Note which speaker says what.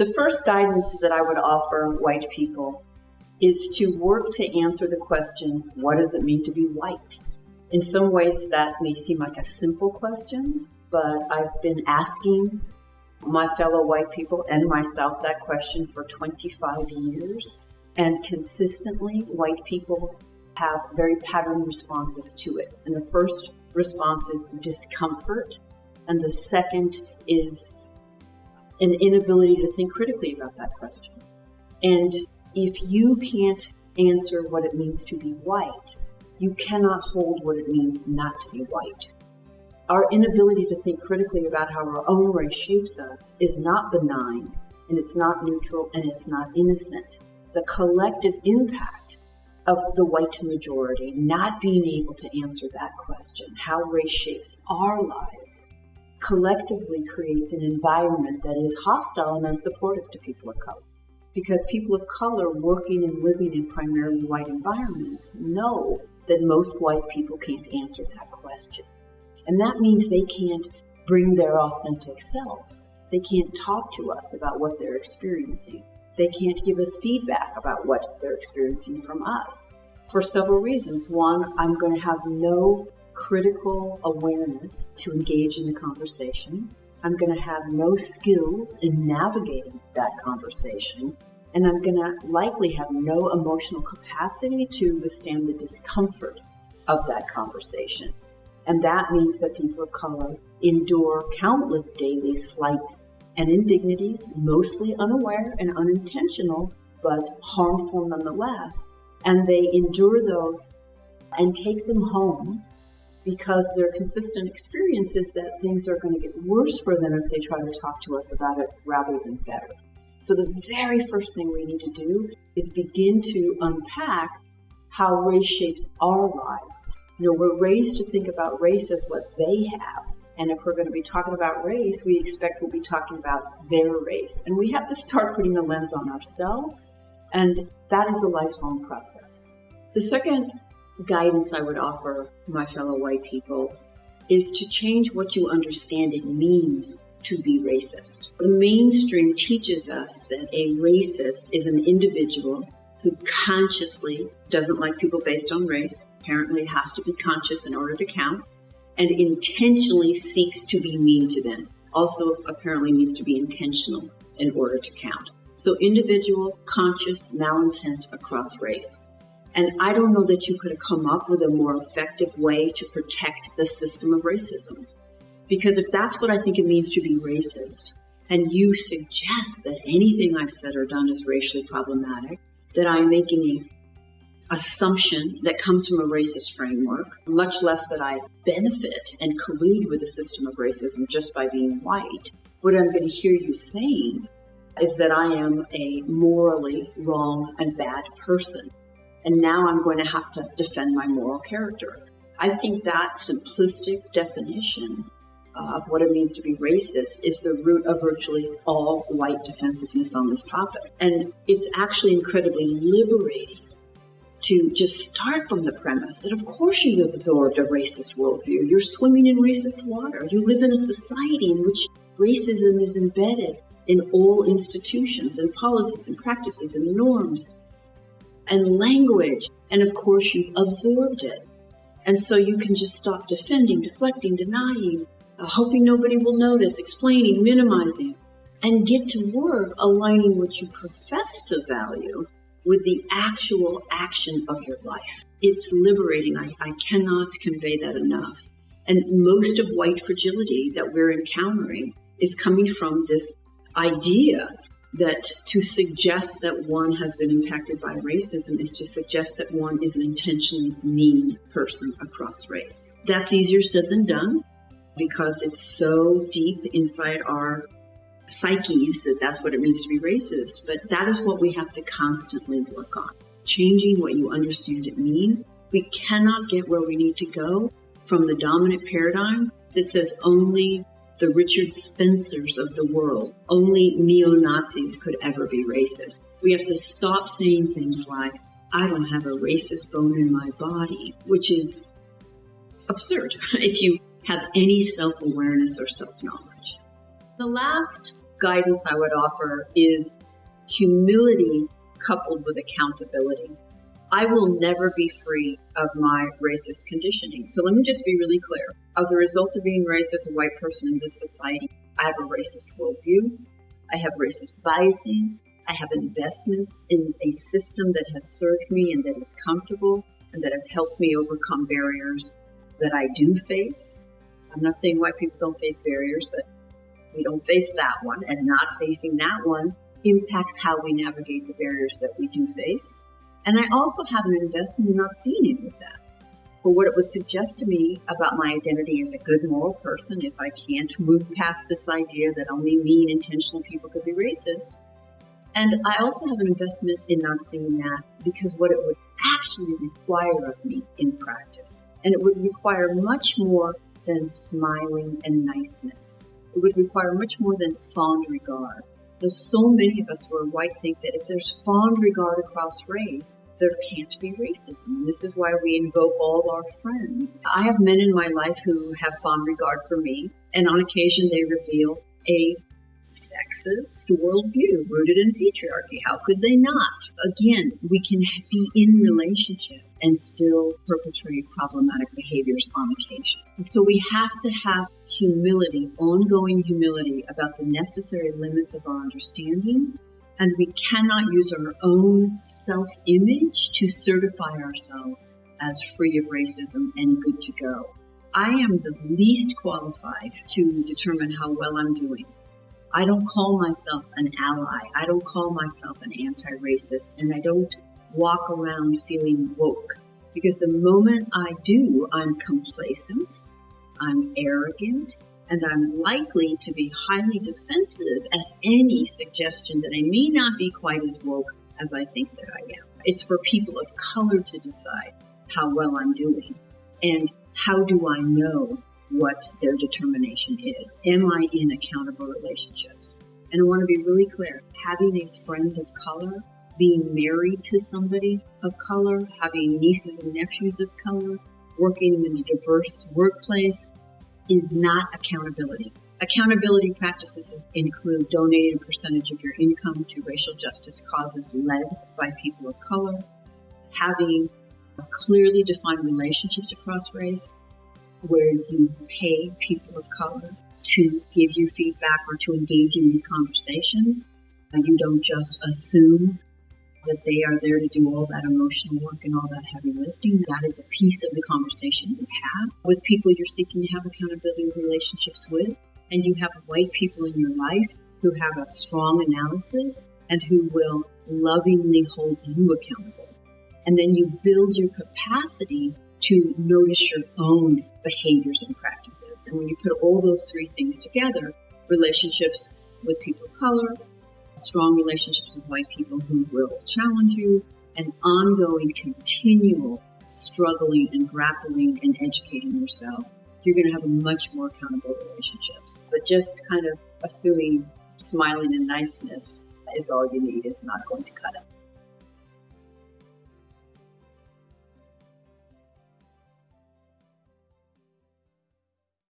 Speaker 1: The first guidance that I would offer white people is to work to answer the question, what does it mean to be white? In some ways, that may seem like a simple question, but I've been asking my fellow white people and myself that question for 25 years. And consistently, white people have very patterned responses to it. And the first response is discomfort, and the second is an inability to think critically about that question. And if you can't answer what it means to be white, you cannot hold what it means not to be white. Our inability to think critically about how our own race shapes us is not benign, and it's not neutral, and it's not innocent. The collective impact of the white majority not being able to answer that question, how race shapes our lives, collectively creates an environment that is hostile and unsupportive to people of color. Because people of color working and living in primarily white environments know that most white people can't answer that question. And that means they can't bring their authentic selves. They can't talk to us about what they're experiencing. They can't give us feedback about what they're experiencing from us for several reasons. One, I'm going to have no critical awareness to engage in the conversation. I'm going to have no skills in navigating that conversation. And I'm going to likely have no emotional capacity to withstand the discomfort of that conversation. And that means that people of color endure countless daily slights and indignities, mostly unaware and unintentional, but harmful nonetheless. And they endure those and take them home because their consistent experience is that things are going to get worse for them if they try to talk to us about it rather than better. So, the very first thing we need to do is begin to unpack how race shapes our lives. You know, we're raised to think about race as what they have. And if we're going to be talking about race, we expect we'll be talking about their race. And we have to start putting the lens on ourselves. And that is a lifelong process. The second guidance I would offer my fellow white people is to change what you understand it means to be racist. The mainstream teaches us that a racist is an individual who consciously doesn't like people based on race, apparently has to be conscious in order to count, and intentionally seeks to be mean to them. Also, apparently needs to be intentional in order to count. So, individual, conscious malintent across race. And I don't know that you could have come up with a more effective way to protect the system of racism. Because if that's what I think it means to be racist, and you suggest that anything I've said or done is racially problematic, that I'm making a assumption that comes from a racist framework, much less that I benefit and collude with the system of racism just by being white. What I'm going to hear you saying is that I am a morally wrong and bad person and now I'm going to have to defend my moral character. I think that simplistic definition of what it means to be racist is the root of virtually all white defensiveness on this topic. And it's actually incredibly liberating to just start from the premise that, of course, you've absorbed a racist worldview. You're swimming in racist water. You live in a society in which racism is embedded in all institutions and policies and practices and norms and language. And of course, you've absorbed it. And so you can just stop defending, deflecting, denying, uh, hoping nobody will notice, explaining, minimizing, and get to work aligning what you profess to value with the actual action of your life. It's liberating. I, I cannot convey that enough. And most of white fragility that we're encountering is coming from this idea that to suggest that one has been impacted by racism is to suggest that one is an intentionally mean person across race. That's easier said than done because it's so deep inside our psyches that that's what it means to be racist. But that is what we have to constantly work on. Changing what you understand it means. We cannot get where we need to go from the dominant paradigm that says only the Richard Spencers of the world. Only neo Nazis could ever be racist. We have to stop saying things like, I don't have a racist bone in my body, which is absurd if you have any self awareness or self knowledge. The last guidance I would offer is humility coupled with accountability. I will never be free of my racist conditioning. So let me just be really clear. As a result of being raised as a white person in this society, I have a racist worldview. I have racist biases. I have investments in a system that has served me and that is comfortable and that has helped me overcome barriers that I do face. I'm not saying white people don't face barriers, but we don't face that one, and not facing that one impacts how we navigate the barriers that we do face. And I also have an investment in not seeing any of that. But what it would suggest to me about my identity as a good moral person, if I can't move past this idea that only mean, intentional people could be racist. And I also have an investment in not seeing that because what it would actually require of me in practice, and it would require much more than smiling and niceness. It would require much more than fond regard. There's so many of us who are white think that if there's fond regard across race, there can't be racism. This is why we invoke all our friends. I have men in my life who have fond regard for me, and on occasion they reveal a sexist worldview rooted in patriarchy. How could they not? Again, we can be in relationship and still perpetrate problematic behaviors on occasion. And so we have to have humility, ongoing humility about the necessary limits of our understanding. And we cannot use our own self image to certify ourselves as free of racism and good to go. I am the least qualified to determine how well I'm doing. I don't call myself an ally. I don't call myself an anti racist. And I don't walk around feeling woke. Because the moment I do, I'm complacent, I'm arrogant, and I'm likely to be highly defensive at any suggestion that I may not be quite as woke as I think that I am. It's for people of color to decide how well I'm doing. And how do I know what their determination is? Am I in accountable relationships? And I want to be really clear having a friend of color being married to somebody of color, having nieces and nephews of color, working in a diverse workplace is not accountability. Accountability practices include donating a percentage of your income to racial justice causes led by people of color, having clearly defined relationships across race where you pay people of color to give you feedback or to engage in these conversations. You don't just assume that they are there to do all that emotional work and all that heavy lifting. That is a piece of the conversation you have with people you're seeking to have accountability relationships with. And you have white people in your life who have a strong analysis and who will lovingly hold you accountable. And then you build your capacity to notice your own behaviors and practices. And when you put all those three things together, relationships with people of color, strong relationships with white people who will challenge you, and ongoing, continual struggling and grappling and educating yourself, you're going to have much more accountable relationships. But just kind of assuming smiling and niceness is all you need is not going to cut it.